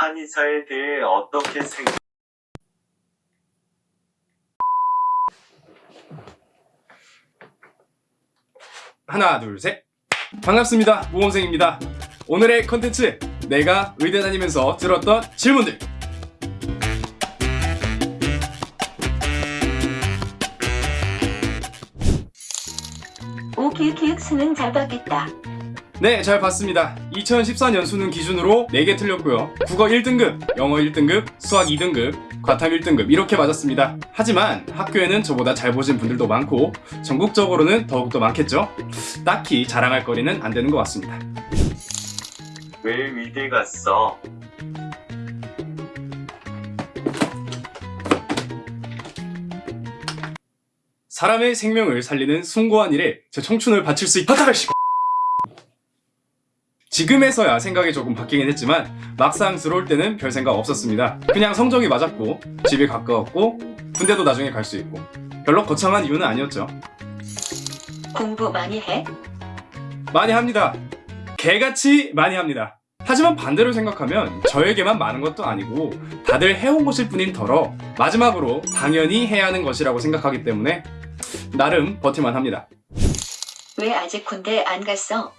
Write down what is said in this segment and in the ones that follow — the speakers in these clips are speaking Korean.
한의사에 대해 어떻게 생각? 하나 둘 셋 반갑습니다 모범생입니다 오늘의 컨텐츠 내가 의대 다니면서 들었던 질문들 오키키익 수능 잘 봤겠다. 네 잘 봤습니다 2014년 수능 기준으로 4개 틀렸고요 국어 1등급, 영어 1등급, 수학 2등급, 과탐 1등급 이렇게 맞았습니다 하지만 학교에는 저보다 잘 보신 분들도 많고 전국적으로는 더욱더 많겠죠 딱히 자랑할 거리는 안 되는 것 같습니다 왜 의대 갔어? 사람의 생명을 살리는 숭고한 일에 제 청춘을 바칠 수 있다. 씨. 지금에서야 생각이 조금 바뀌긴 했지만 막상 들어올 때는 별 생각 없었습니다. 그냥 성적이 맞았고 집이 가까웠고 군대도 나중에 갈 수 있고 별로 거창한 이유는 아니었죠. 공부 많이 해? 많이 합니다. 개같이 많이 합니다. 하지만 반대로 생각하면 저에게만 많은 것도 아니고 다들 해온 것일 뿐인 터러 마지막으로 당연히 해야 하는 것이라고 생각하기 때문에 나름 버틸만 합니다. 왜 아직 군대 안 갔어?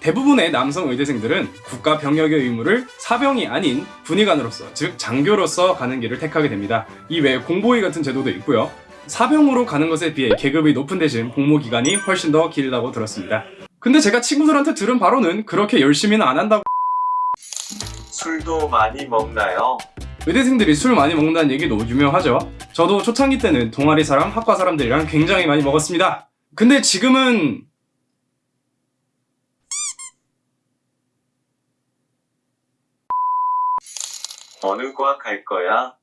대부분의 남성 의대생들은 국가 병역의 의무를 사병이 아닌 군의관으로서 즉 장교로서 가는 길을 택하게 됩니다. 이 외에 공보위 같은 제도도 있고요. 사병으로 가는 것에 비해 계급이 높은 대신 복무 기간이 훨씬 더 길다고 들었습니다. 근데 제가 친구들한테 들은 바로는 그렇게 열심히는 안 한다고 술도 많이 먹나요? 의대생들이 술 많이 먹는다는 얘기도 유명하죠. 저도 초창기 때는 동아리 사람, 학과 사람들이랑 굉장히 많이 먹었습니다. 근데 지금은 어느 과 갈 거야?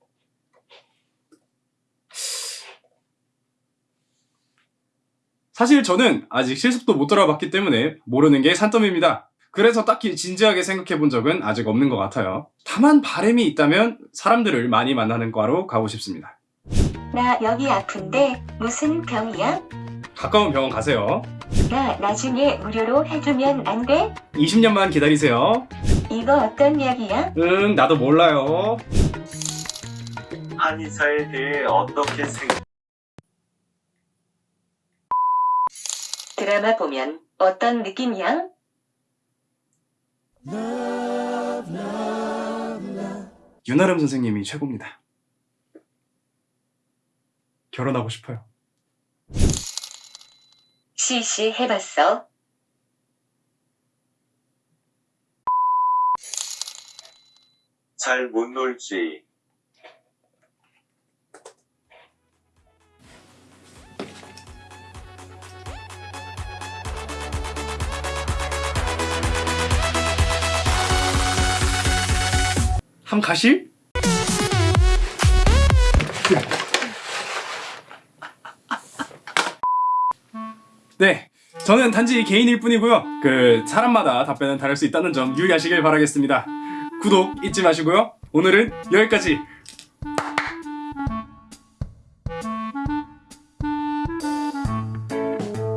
사실 저는 아직 실습도 못 들어봤기 때문에 모르는 게 산더미입니다. 그래서 딱히 진지하게 생각해 본 적은 아직 없는 것 같아요. 다만 바람이 있다면 사람들을 많이 만나는 과로 가고 싶습니다. 나 여기 아픈데 무슨 병이야? 가까운 병원 가세요. 나 나중에 무료로 해주면 안 돼? 20년만 기다리세요. 이거 어떤 약이야? 응, 나도 몰라요. 한의사에 대해 어떻게 생각? 드라마 보면 어떤 느낌이야? 윤아름 선생님이 최고입니다. 결혼하고 싶어요. 시시 해봤어? 잘 못 놀지. 함 가실? 네, 저는 단지 개인일 뿐이고요. 그 사람마다 답변은 다를 수 있다는 점 유의하시길 바라겠습니다. 구독 잊지 마시고요. 오늘은 여기까지.